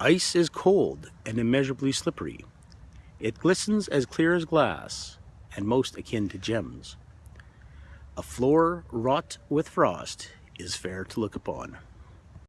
Ice is cold and immeasurably slippery. It glistens as clear as glass and most akin to gems. A floor wrought with frost is fair to look upon.